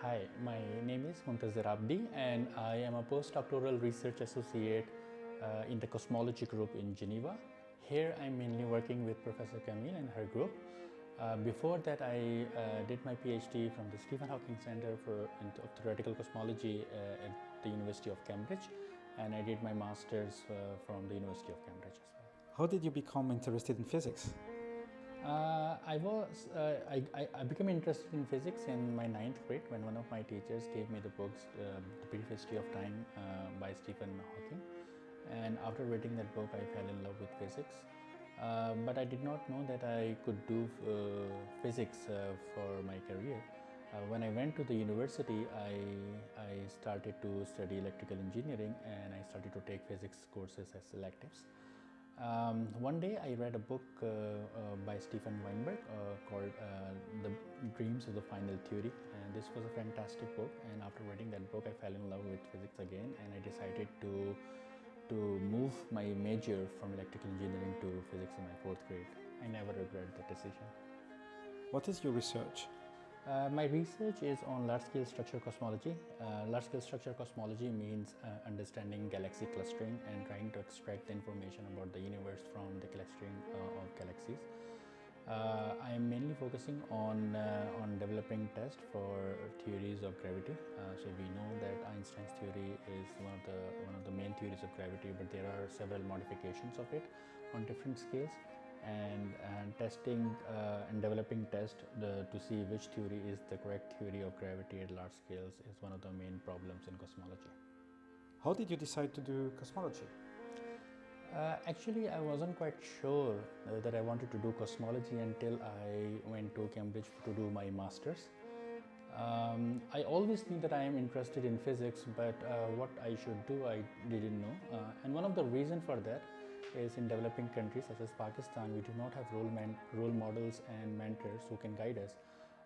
Hi, my name is Muntazir Abidi and I am a postdoctoral research associate uh, in the cosmology group in Geneva. Here I'm mainly working with Professor Camille and her group. Uh, before that I uh, did my PhD from the Stephen Hawking Center for Theoretical Cosmology uh, at the University of Cambridge and I did my master's uh, from the University of Cambridge as well. How did you become interested in physics? Uh, I was uh, I, I, became interested in physics in my ninth grade when one of my teachers gave me the books uh, The Brief History of Time uh, by Stephen Hawking and after reading that book I fell in love with physics uh, but I did not know that I could do uh, physics for my career. when I went to the university I, I started to study electrical engineering and I started to take physics courses as electives. Um, one day I read a book uh, uh, by Steven Weinberg uh, called uh, The Dreams of the Final Theory and this was a fantastic book and after reading that book I fell in love with physics again and I decided to to move my major from electrical engineering to physics in my fourth grade. I never regret that decision. What is your research? Uh, my research is on large-scale structure cosmology. Uh, large-scale structure cosmology means uh, understanding galaxy clustering and trying to extract the information about the universe from the clustering uh, of galaxies. Uh, I am mainly focusing on uh, on developing tests for theories of gravity. so we know that Einstein's theory is one of the one of the main theories of gravity, but there are several modifications of it on different scales and, and testing uh, and developing tests to see which theory is the correct theory of gravity at large scales is one of the main problems in cosmology. How did you decide to do cosmology? Uh, actually, I wasn't quite sure uh, that I wanted to do cosmology until I went to Cambridge to do my master's. Um, I always knew that I am interested in physics, but uh, what I should do, I didn't know. Uh, and one of the reasons for that is in developing countries such as Pakistan, we do not have role, role models and mentors who can guide us.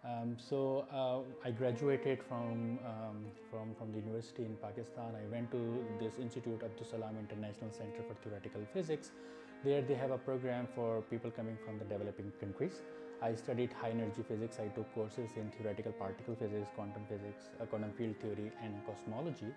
Um, so uh, I graduated from, um, from, from the university in Pakistan. I went to this institute, Abdus Salam International Center for Theoretical Physics. There they have a program for people coming from the developing countries. I studied high energy physics. I took courses in theoretical particle physics, quantum physics, uh, quantum field theory and cosmology.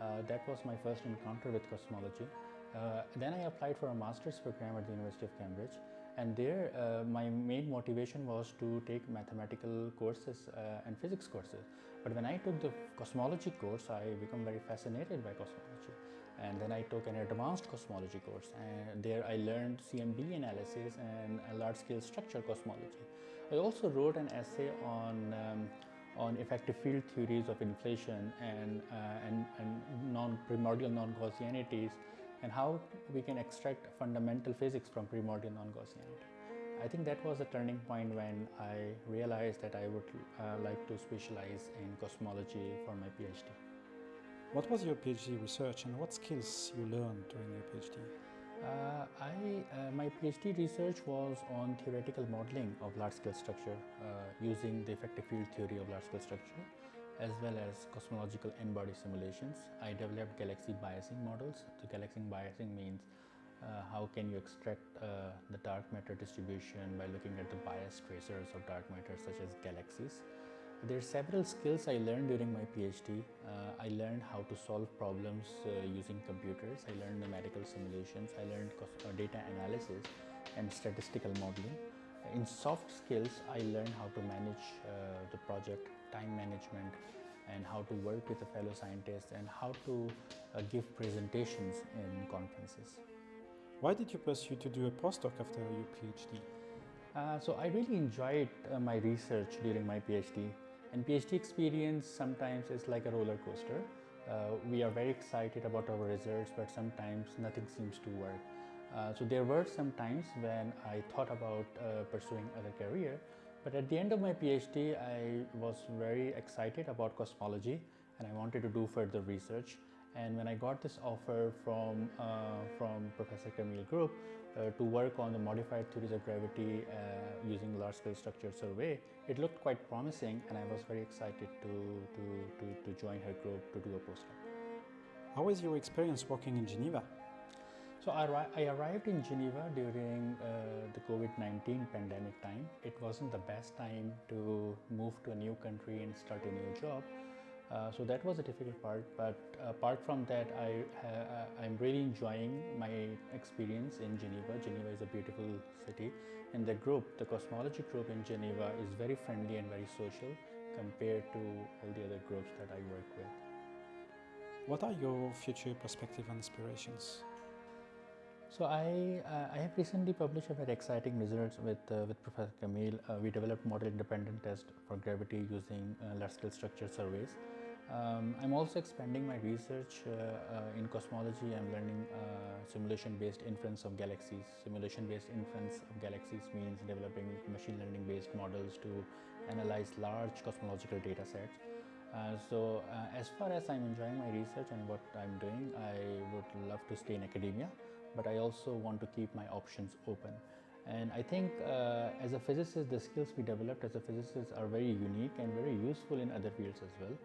Uh, that was my first encounter with cosmology. Uh, then I applied for a master's program at the University of Cambridge and there uh, my main motivation was to take mathematical courses uh, and physics courses. But when I took the cosmology course, I became very fascinated by cosmology. And then I took an advanced cosmology course and there I learned CMB analysis and large-scale structure cosmology. I also wrote an essay on um, on effective field theories of inflation and, uh, and, and non-primordial non-Gaussianities and how we can extract fundamental physics from primordial non-Gaussianity. I think that was a turning point when I realized that I would uh, like to specialize in cosmology for my PhD. What was your PhD research and what skills you learned during your PhD? Uh, I, uh, my PhD research was on theoretical modeling of large-scale structure uh, using the effective field theory of large-scale structure as well as cosmological n-body simulations. I developed galaxy biasing models. So galaxy biasing means uh, how can you extract uh, the dark matter distribution by looking at the bias tracers of dark matter such as galaxies. There are several skills I learned during my PhD. Uh, I learned how to solve problems uh, using computers. I learned numerical simulations. I learned uh, data analysis and statistical modeling. In soft skills, I learned how to manage uh, the project, time management, and how to work with a fellow scientist and how to uh, give presentations in conferences. Why did you pursue to do a postdoc after your PhD? Uh, so I really enjoyed uh, my research during my PhD. And PhD experience sometimes is like a roller coaster. Uh, we are very excited about our results, but sometimes nothing seems to work. Uh, so there were some times when I thought about uh, pursuing other career, but at the end of my PhD, I was very excited about cosmology and I wanted to do further research. And when I got this offer from, uh, from Professor Camille Group uh, to work on the modified theories of gravity uh, using large-scale structure survey, it looked quite promising and I was very excited to, to, to, to join her group to do a postdoc. How was your experience working in Geneva? So I, arrived in Geneva during uh, the COVID-19 pandemic time. It wasn't the best time to move to a new country and start a new job. Uh, so that was a difficult part. But apart from that, I ha- I'm really enjoying my experience in Geneva. Geneva is a beautiful city, and the group, the cosmology group in Geneva, is very friendly and very social compared to all the other groups that I work with. What are your future perspectives and aspirations? So I, uh, I have recently published a very exciting results with, uh, with Professor Camille. Uh, we developed model independent test for gravity using uh, large scale structure surveys. Um, I'm also expanding my research uh, uh, in cosmology. I'm learning simulation based inference of galaxies. Simulation based inference of galaxies means developing machine learning based models to analyze large cosmological data sets. Uh, so uh, as far as I'm enjoying my research and what I'm doing, I would love to stay in academia but I also want to keep my options open. And I think uh, as a physicist, the skills we developed as a physicist are very unique and very useful in other fields as well.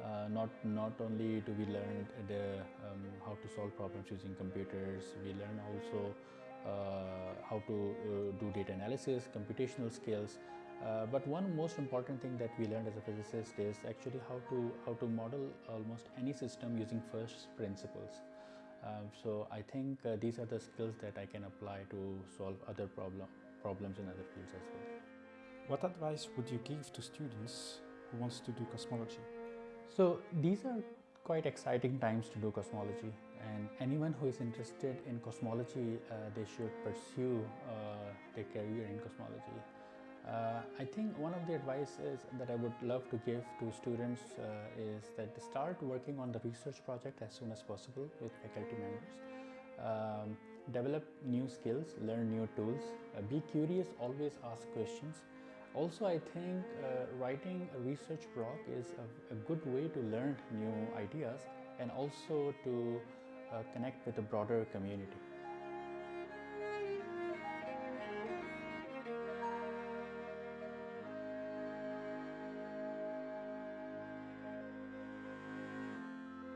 Uh, not not only do we learn the, um, how to solve problems using computers, we learn also uh, how to uh, do data analysis, computational skills. Uh, but one most important thing that we learned as a physicist is actually how to how to model almost any system using first principles. Um, so I think uh, these are the skills that I can apply to solve other problem, problems in other fields as well. What advice would you give to students who wants to do cosmology? So these are quite exciting times to do cosmology and anyone who is interested in cosmology, uh, they should pursue uh, their career in cosmology. Uh, I think one of the advices that I would love to give to students uh, is that start working on the research project as soon as possible with faculty members. Um, develop new skills, learn new tools, uh, be curious, always ask questions. Also, I think uh, writing a research blog is a, a, good way to learn new ideas and also to uh, connect with a broader community.